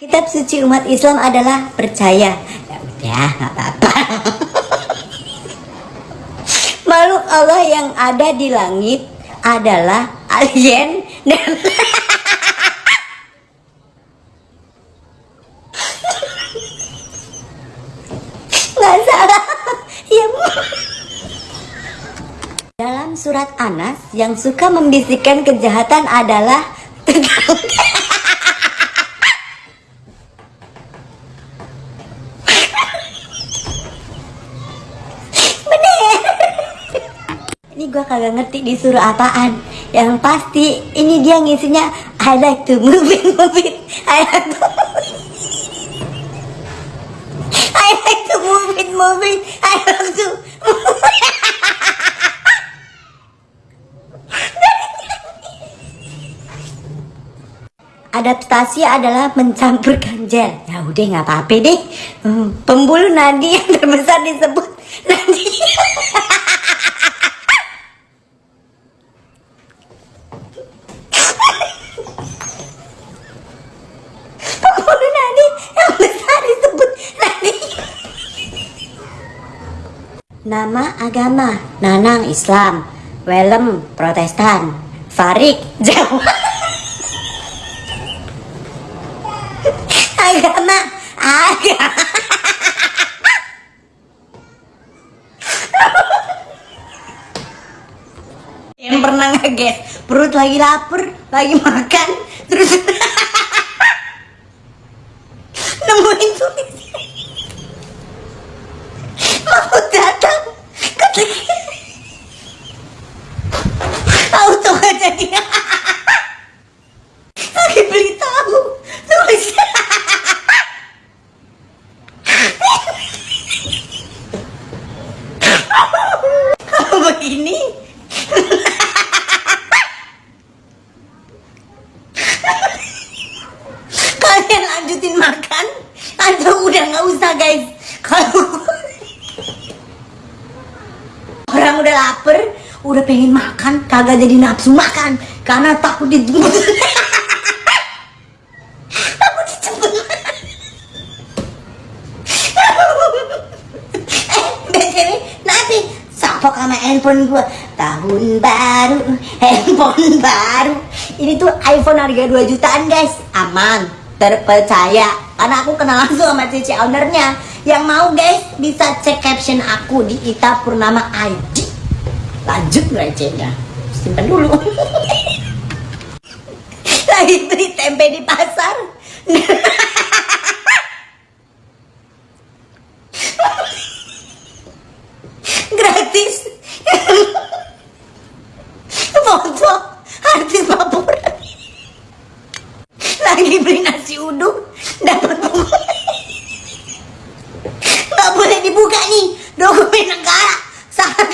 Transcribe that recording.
Kitab suci umat Islam adalah percaya. Ya udah, nggak apa-apa. Makhluk Allah yang ada di langit adalah alien dan nggak salah. Ya. Dalam surat Anas yang suka membisikkan kejahatan adalah Ini gua kagak ngerti disuruh apaan. Yang pasti ini dia ngisinya I like to move it, move it. I like to I like to move it, move it. I like to Adaptasi adalah mencampurkan gel. Ya udah nggak apa-apa deh. Hmm, Pembuluh nadi yang terbesar disebut nadi. Pembuluh nadi yang besar disebut nadi. Nama agama Nanang Islam, Welem Protestan, Farik Jawa. agama agama yang pernah ngeges perut lagi lapar lagi makan terus nemuin tulis mau datang ketik auto gak jadi. Lagi beli tahu. Tulis. Kalau begini? Kalian lanjutin makan? Atau udah nggak usah guys. Kalau udah lapar udah pengen makan kagak jadi nafsu makan karena takut dijemput. Takut dijemput. Eh nanti sapok sama handphone gua. Tahun baru handphone baru. Ini tuh iPhone harga 2 jutaan guys. Aman terpercaya. Karena aku kenal langsung sama cici ownernya. Yang mau guys bisa cek caption aku di Ita Purnama ID lanjut recehnya simpan dulu. Lagi beli tempe di pasar. Gratis. Foto artis papur lagi beli nasi uduk dapat buku nggak boleh dibuka nih dokumen negara. Sangat